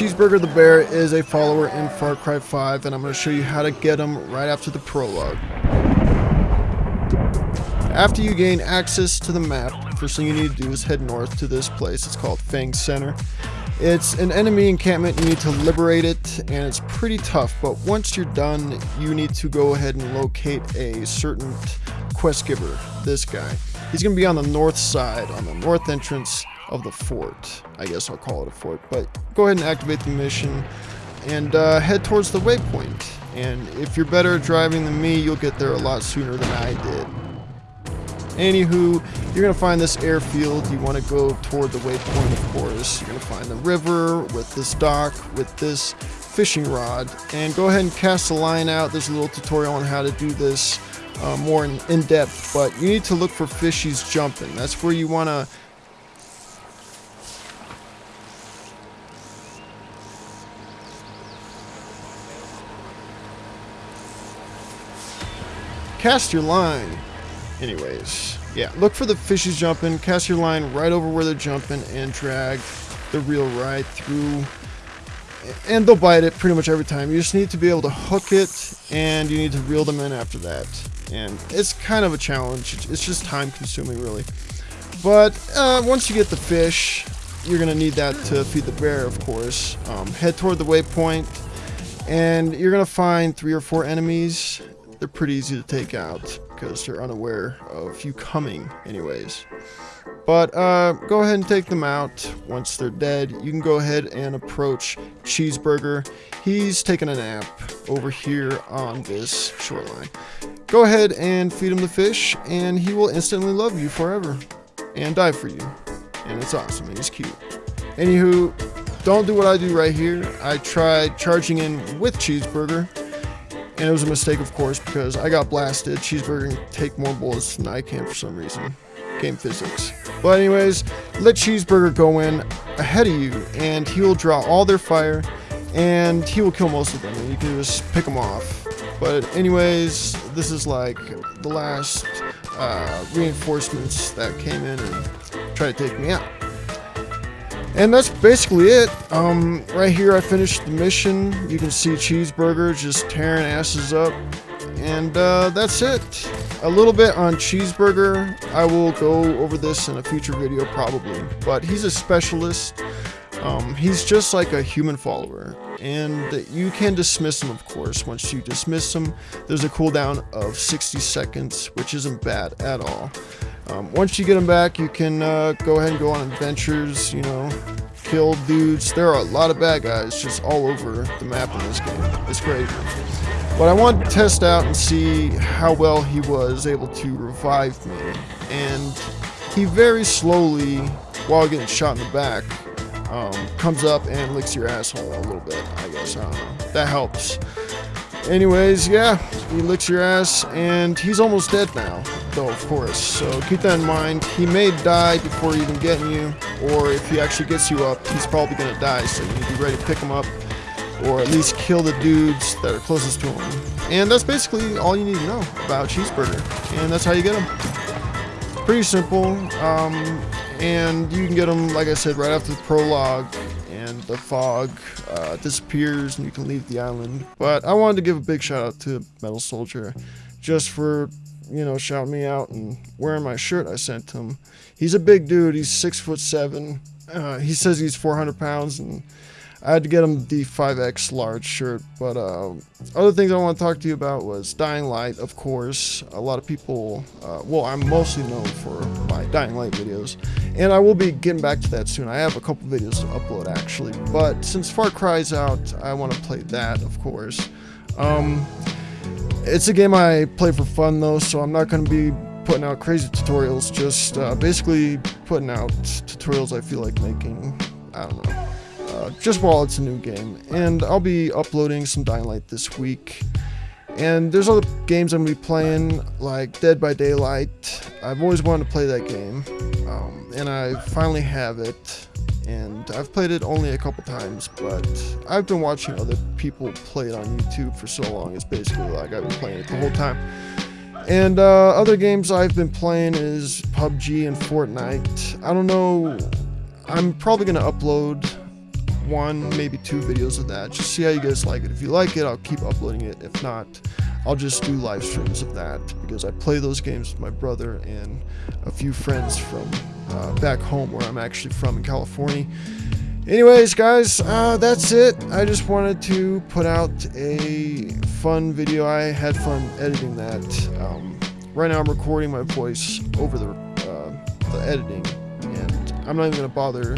Cheeseburger the Bear is a follower in Far Cry 5, and I'm going to show you how to get him right after the prologue. After you gain access to the map, first thing you need to do is head north to this place. It's called Fang Center. It's an enemy encampment, you need to liberate it, and it's pretty tough, but once you're done, you need to go ahead and locate a certain quest giver, this guy. He's going to be on the north side, on the north entrance of the fort. I guess I'll call it a fort, but go ahead and activate the mission and uh, head towards the waypoint. And if you're better at driving than me, you'll get there a lot sooner than I did. Anywho, you're going to find this airfield. You want to go toward the waypoint, of course. You're going to find the river with this dock, with this fishing rod. And go ahead and cast the line out. There's a little tutorial on how to do this uh, more in, in depth. But you need to look for fishies jumping. That's where you want to cast your line. Anyways, yeah, look for the fishes jumping, cast your line right over where they're jumping, and drag the reel right through. And they'll bite it pretty much every time. You just need to be able to hook it, and you need to reel them in after that. And it's kind of a challenge. It's just time consuming, really. But uh, once you get the fish, you're going to need that to feed the bear, of course. Um, head toward the waypoint, and you're going to find three or four enemies they're pretty easy to take out because they're unaware of you coming anyways. But uh, go ahead and take them out once they're dead. You can go ahead and approach Cheeseburger. He's taking a nap over here on this shoreline. Go ahead and feed him the fish and he will instantly love you forever and die for you. And it's awesome and he's cute. Anywho, don't do what I do right here. I tried charging in with Cheeseburger and it was a mistake, of course, because I got blasted. Cheeseburger can take more bullets than I can for some reason. Game physics. But anyways, let Cheeseburger go in ahead of you, and he will draw all their fire, and he will kill most of them, and you can just pick them off. But anyways, this is like the last uh, reinforcements that came in and tried to take me out. And that's basically it. Um, right here I finished the mission. You can see Cheeseburger just tearing asses up. And uh, that's it. A little bit on Cheeseburger. I will go over this in a future video probably. But he's a specialist. Um, he's just like a human follower. And you can dismiss him, of course. Once you dismiss him, there's a cooldown of 60 seconds, which isn't bad at all. Um, once you get them back, you can uh, go ahead and go on adventures, you know, kill dudes. There are a lot of bad guys just all over the map in this game. It's great. But I wanted to test out and see how well he was able to revive me. And he very slowly, while getting shot in the back, um, comes up and licks your asshole a little bit, I guess. I don't know. That helps. Anyways, yeah, he licks your ass, and he's almost dead now, though, of course. So keep that in mind. He may die before even getting you, or if he actually gets you up, he's probably going to die, so you need to be ready to pick him up, or at least kill the dudes that are closest to him. And that's basically all you need to know about Cheeseburger, and that's how you get him. Pretty simple, um, and you can get them, like I said, right after the prologue, and the fog uh, disappears and you can leave the island. But I wanted to give a big shout out to Metal Soldier just for, you know, shouting me out and wearing my shirt I sent him. He's a big dude. He's six foot seven. Uh, he says he's 400 pounds and I had to get him the 5X large shirt, but uh, other things I want to talk to you about was Dying Light, of course. A lot of people, uh, well, I'm mostly known for my Dying Light videos, and I will be getting back to that soon. I have a couple videos to upload, actually, but since Far Cry's out, I want to play that, of course. Um, it's a game I play for fun, though, so I'm not going to be putting out crazy tutorials, just uh, basically putting out tutorials I feel like making. I don't know uh, just while it's a new game. And I'll be uploading some Dying Light this week. And there's other games I'm going to be playing, like Dead by Daylight. I've always wanted to play that game, um, and I finally have it. And I've played it only a couple times, but I've been watching other people play it on YouTube for so long. It's basically like I've been playing it the whole time. And uh, other games I've been playing is PUBG and Fortnite. I don't know. I'm probably going to upload one, maybe two videos of that. Just see how you guys like it. If you like it, I'll keep uploading it. If not, I'll just do live streams of that because I play those games with my brother and a few friends from uh, back home where I'm actually from in California. Anyways, guys, uh, that's it. I just wanted to put out a fun video. I had fun editing that. Um, right now, I'm recording my voice over the, uh, the editing, and I'm not even gonna bother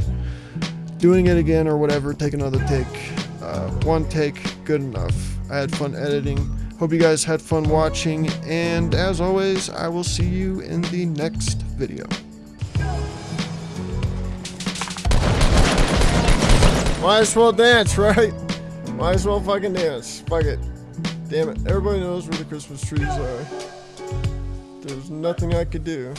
doing it again or whatever. Take another take. Uh, one take, good enough. I had fun editing. Hope you guys had fun watching, and as always, I will see you in the next video. Might as well dance, right? Might as well fucking dance. Fuck it. Damn it. Everybody knows where the Christmas trees are. There's nothing I could do.